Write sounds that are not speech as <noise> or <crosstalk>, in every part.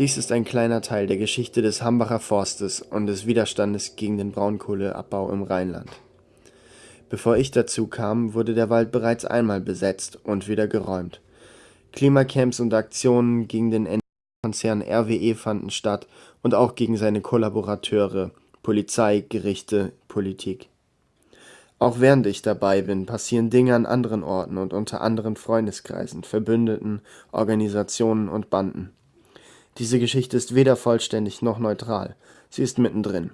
Dies ist ein kleiner Teil der Geschichte des Hambacher Forstes und des Widerstandes gegen den Braunkohleabbau im Rheinland. Bevor ich dazu kam, wurde der Wald bereits einmal besetzt und wieder geräumt. Klimacamps und Aktionen gegen den Konzern RWE fanden statt und auch gegen seine Kollaborateure, Polizei, Gerichte, Politik. Auch während ich dabei bin, passieren Dinge an anderen Orten und unter anderen Freundeskreisen, Verbündeten, Organisationen und Banden. Diese Geschichte ist weder vollständig noch neutral, sie ist mittendrin.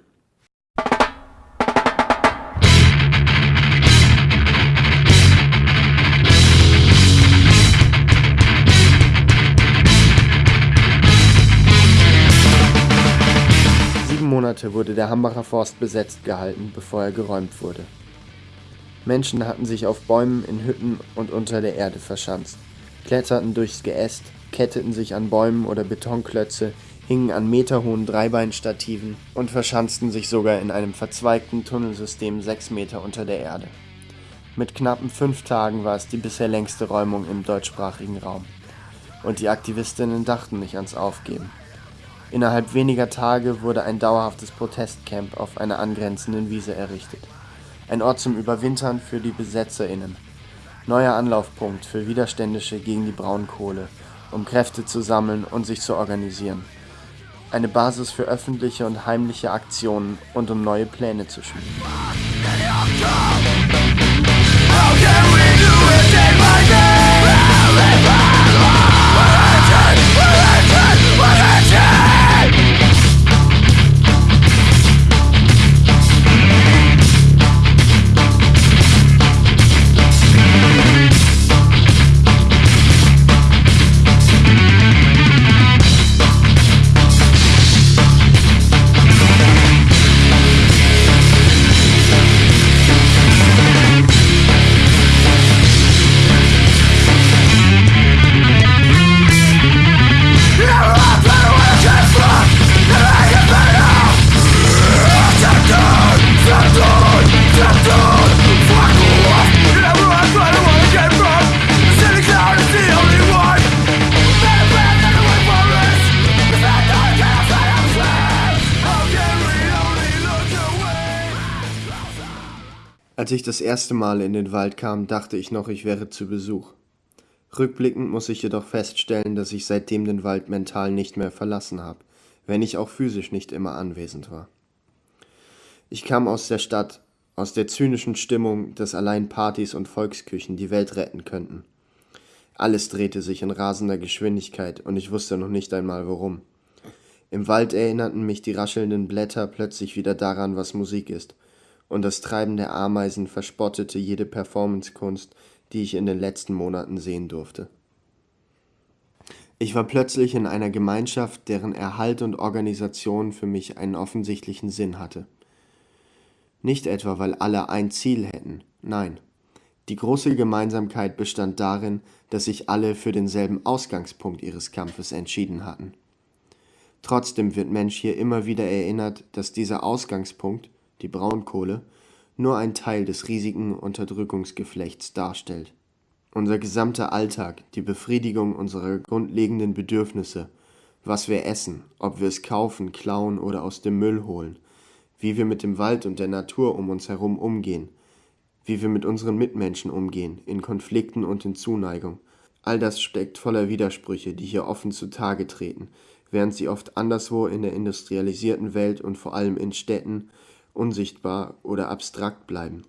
Sieben Monate wurde der Hambacher Forst besetzt gehalten, bevor er geräumt wurde. Menschen hatten sich auf Bäumen, in Hütten und unter der Erde verschanzt, kletterten durchs Geäst, ketteten sich an Bäumen oder Betonklötze, hingen an meterhohen Dreibeinstativen und verschanzten sich sogar in einem verzweigten Tunnelsystem sechs Meter unter der Erde. Mit knappen fünf Tagen war es die bisher längste Räumung im deutschsprachigen Raum. Und die Aktivistinnen dachten nicht ans Aufgeben. Innerhalb weniger Tage wurde ein dauerhaftes Protestcamp auf einer angrenzenden Wiese errichtet. Ein Ort zum Überwintern für die BesetzerInnen. Neuer Anlaufpunkt für Widerständische gegen die Braunkohle um Kräfte zu sammeln und sich zu organisieren. Eine Basis für öffentliche und heimliche Aktionen und um neue Pläne zu schmieden. Als ich das erste Mal in den Wald kam, dachte ich noch, ich wäre zu Besuch. Rückblickend muss ich jedoch feststellen, dass ich seitdem den Wald mental nicht mehr verlassen habe, wenn ich auch physisch nicht immer anwesend war. Ich kam aus der Stadt, aus der zynischen Stimmung, dass allein Partys und Volksküchen die Welt retten könnten. Alles drehte sich in rasender Geschwindigkeit und ich wusste noch nicht einmal warum. Im Wald erinnerten mich die raschelnden Blätter plötzlich wieder daran, was Musik ist – und das Treiben der Ameisen verspottete jede Performancekunst, die ich in den letzten Monaten sehen durfte. Ich war plötzlich in einer Gemeinschaft, deren Erhalt und Organisation für mich einen offensichtlichen Sinn hatte. Nicht etwa, weil alle ein Ziel hätten, nein. Die große Gemeinsamkeit bestand darin, dass sich alle für denselben Ausgangspunkt ihres Kampfes entschieden hatten. Trotzdem wird Mensch hier immer wieder erinnert, dass dieser Ausgangspunkt die Braunkohle, nur ein Teil des riesigen Unterdrückungsgeflechts darstellt. Unser gesamter Alltag, die Befriedigung unserer grundlegenden Bedürfnisse, was wir essen, ob wir es kaufen, klauen oder aus dem Müll holen, wie wir mit dem Wald und der Natur um uns herum umgehen, wie wir mit unseren Mitmenschen umgehen, in Konflikten und in Zuneigung. All das steckt voller Widersprüche, die hier offen zutage treten, während sie oft anderswo in der industrialisierten Welt und vor allem in Städten unsichtbar oder abstrakt bleiben,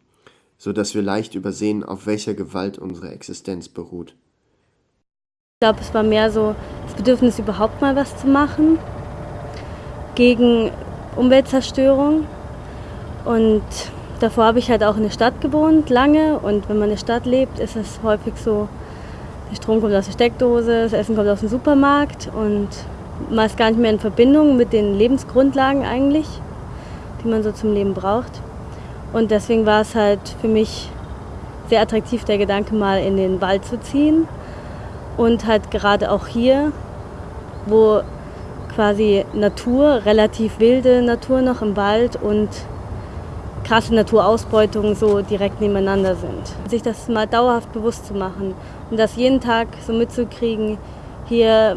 so dass wir leicht übersehen, auf welcher Gewalt unsere Existenz beruht. Ich glaube, es war mehr so das Bedürfnis, überhaupt mal was zu machen gegen Umweltzerstörung. Und davor habe ich halt auch in der Stadt gewohnt, lange. Und wenn man in der Stadt lebt, ist es häufig so, der Strom kommt aus der Steckdose, das Essen kommt aus dem Supermarkt und man ist gar nicht mehr in Verbindung mit den Lebensgrundlagen eigentlich die man so zum Leben braucht. Und deswegen war es halt für mich sehr attraktiv, der Gedanke mal in den Wald zu ziehen. Und halt gerade auch hier, wo quasi Natur, relativ wilde Natur noch im Wald und krasse Naturausbeutungen so direkt nebeneinander sind. Sich das mal dauerhaft bewusst zu machen und das jeden Tag so mitzukriegen, hier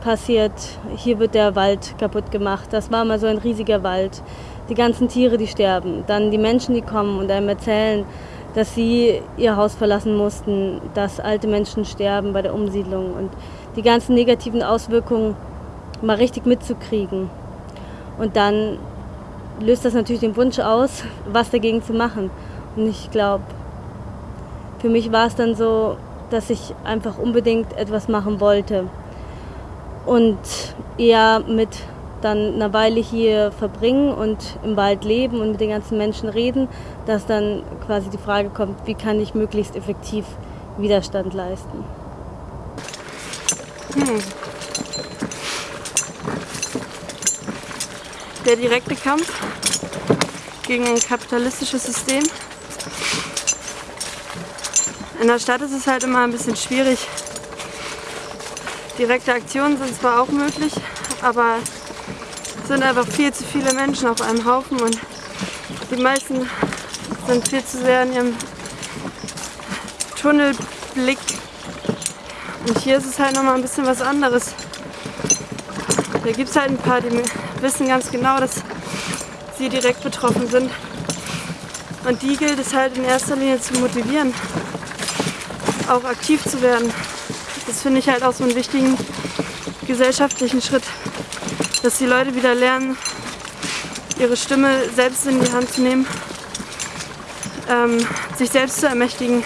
passiert, hier wird der Wald kaputt gemacht. Das war mal so ein riesiger Wald. Die ganzen Tiere, die sterben. Dann die Menschen, die kommen und einem erzählen, dass sie ihr Haus verlassen mussten, dass alte Menschen sterben bei der Umsiedlung und die ganzen negativen Auswirkungen mal richtig mitzukriegen. Und dann löst das natürlich den Wunsch aus, <laughs> was dagegen zu machen. Und ich glaube, für mich war es dann so, dass ich einfach unbedingt etwas machen wollte. Und eher mit dann eine Weile hier verbringen und im Wald leben und mit den ganzen Menschen reden, dass dann quasi die Frage kommt, wie kann ich möglichst effektiv Widerstand leisten. Hm. Der direkte Kampf gegen ein kapitalistisches System. In der Stadt ist es halt immer ein bisschen schwierig. Direkte Aktionen sind zwar auch möglich, aber es sind einfach viel zu viele Menschen auf einem Haufen und die meisten sind viel zu sehr in ihrem Tunnelblick. Und hier ist es halt nochmal ein bisschen was anderes. Da gibt es halt ein paar, die wissen ganz genau, dass sie direkt betroffen sind. Und die gilt es halt in erster Linie zu motivieren, auch aktiv zu werden. Das finde ich halt auch so einen wichtigen gesellschaftlichen Schritt dass die Leute wieder lernen, ihre Stimme selbst in die Hand zu nehmen, ähm, sich selbst zu ermächtigen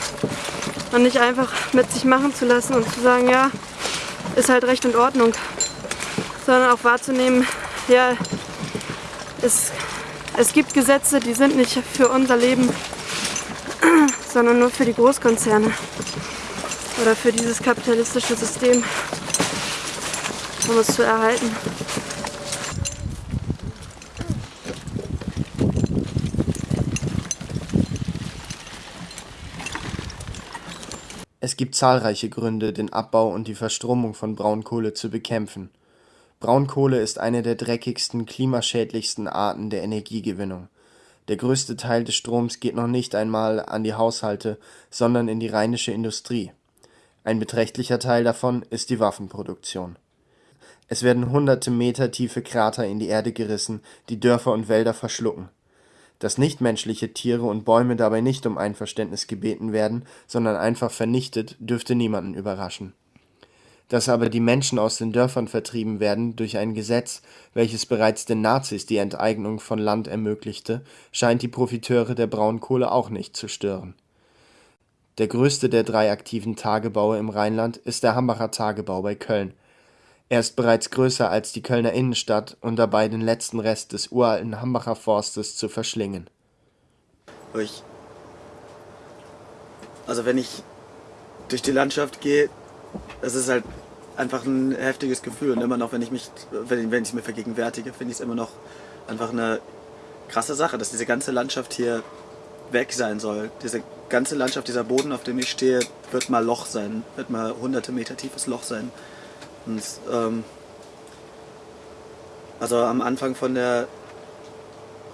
und nicht einfach mit sich machen zu lassen und zu sagen, ja, ist halt Recht und Ordnung, sondern auch wahrzunehmen, ja, es, es gibt Gesetze, die sind nicht für unser Leben, <clears throat> sondern nur für die Großkonzerne oder für dieses kapitalistische System, um es zu erhalten. Es gibt zahlreiche Gründe, den Abbau und die Verstromung von Braunkohle zu bekämpfen. Braunkohle ist eine der dreckigsten, klimaschädlichsten Arten der Energiegewinnung. Der größte Teil des Stroms geht noch nicht einmal an die Haushalte, sondern in die rheinische Industrie. Ein beträchtlicher Teil davon ist die Waffenproduktion. Es werden hunderte Meter tiefe Krater in die Erde gerissen, die Dörfer und Wälder verschlucken dass nichtmenschliche Tiere und Bäume dabei nicht um Einverständnis gebeten werden, sondern einfach vernichtet, dürfte niemanden überraschen. Dass aber die Menschen aus den Dörfern vertrieben werden durch ein Gesetz, welches bereits den Nazis die Enteignung von Land ermöglichte, scheint die Profiteure der Braunkohle auch nicht zu stören. Der größte der drei aktiven Tagebaue im Rheinland ist der Hambacher Tagebau bei Köln er ist bereits größer als die Kölner Innenstadt und dabei den letzten Rest des uralten Hambacher Forstes zu verschlingen. Ich, also wenn ich durch die Landschaft gehe, das ist halt einfach ein heftiges Gefühl und immer noch, wenn ich mich, wenn, wenn ich mir vergegenwärtige, finde ich es immer noch einfach eine krasse Sache, dass diese ganze Landschaft hier weg sein soll. Diese ganze Landschaft, dieser Boden, auf dem ich stehe, wird mal Loch sein, wird mal hunderte Meter tiefes Loch sein. Und, ähm, also am Anfang von der,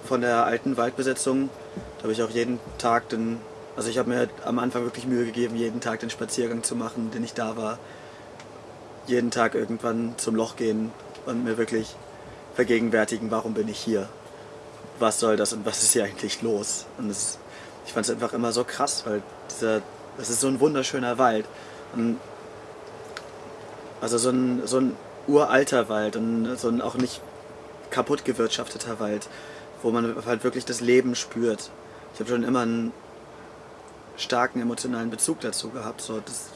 von der alten Waldbesetzung, da habe ich auch jeden Tag den, also ich habe mir am Anfang wirklich Mühe gegeben, jeden Tag den Spaziergang zu machen, den ich da war. Jeden Tag irgendwann zum Loch gehen und mir wirklich vergegenwärtigen, warum bin ich hier? Was soll das und was ist hier eigentlich los? Und das, ich fand es einfach immer so krass, weil dieser, das ist so ein wunderschöner Wald. Und also so ein, so ein uralter Wald und so ein auch nicht kaputt gewirtschafteter Wald, wo man halt wirklich das Leben spürt. Ich habe schon immer einen starken emotionalen Bezug dazu gehabt. So das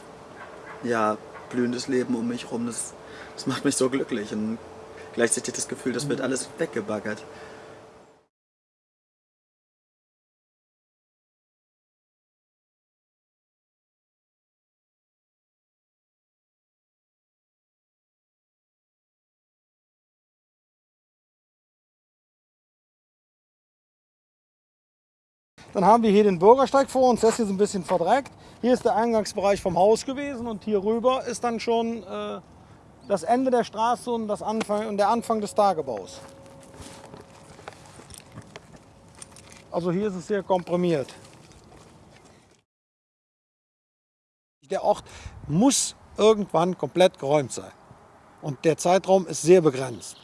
ja, blühendes Leben um mich rum, das, das macht mich so glücklich und gleichzeitig das Gefühl, das wird alles weggebaggert. Dann haben wir hier den Bürgersteig vor uns, der ist hier so ein bisschen verdreckt. Hier ist der Eingangsbereich vom Haus gewesen und hier rüber ist dann schon äh, das Ende der Straße und, das Anfang, und der Anfang des Tagebaus. Also hier ist es sehr komprimiert. Der Ort muss irgendwann komplett geräumt sein. Und der Zeitraum ist sehr begrenzt.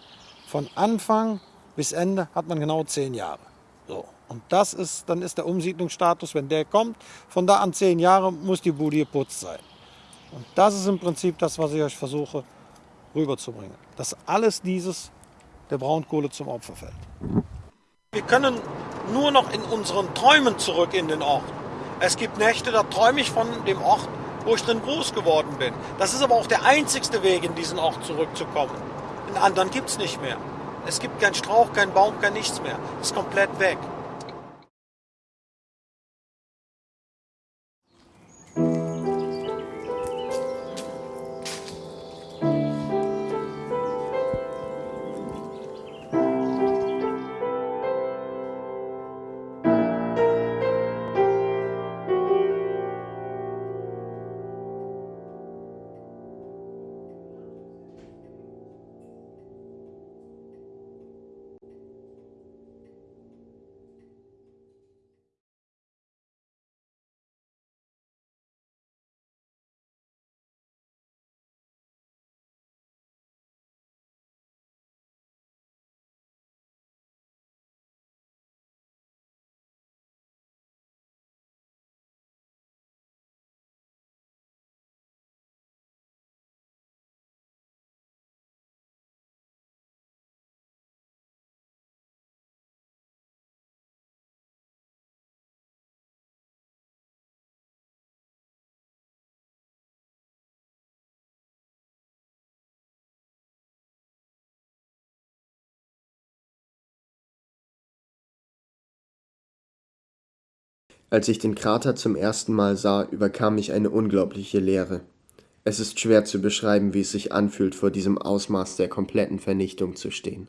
Von Anfang bis Ende hat man genau zehn Jahre. So. Und das ist, dann ist der Umsiedlungsstatus, wenn der kommt, von da an zehn Jahre muss die Bude geputzt sein. Und das ist im Prinzip das, was ich euch versuche rüberzubringen. Dass alles dieses der Braunkohle zum Opfer fällt. Wir können nur noch in unseren Träumen zurück in den Ort. Es gibt Nächte, da träume ich von dem Ort, wo ich drin groß geworden bin. Das ist aber auch der einzigste Weg, in diesen Ort zurückzukommen. Den anderen gibt es nicht mehr. Es gibt keinen Strauch, keinen Baum, kein nichts mehr. Es ist komplett weg. Als ich den Krater zum ersten Mal sah, überkam mich eine unglaubliche Leere. Es ist schwer zu beschreiben, wie es sich anfühlt, vor diesem Ausmaß der kompletten Vernichtung zu stehen.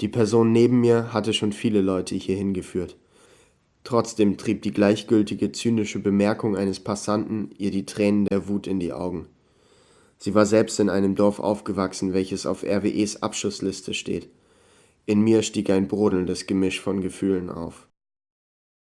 Die Person neben mir hatte schon viele Leute hierhin geführt. Trotzdem trieb die gleichgültige, zynische Bemerkung eines Passanten ihr die Tränen der Wut in die Augen. Sie war selbst in einem Dorf aufgewachsen, welches auf RWEs Abschussliste steht. In mir stieg ein brodelndes Gemisch von Gefühlen auf.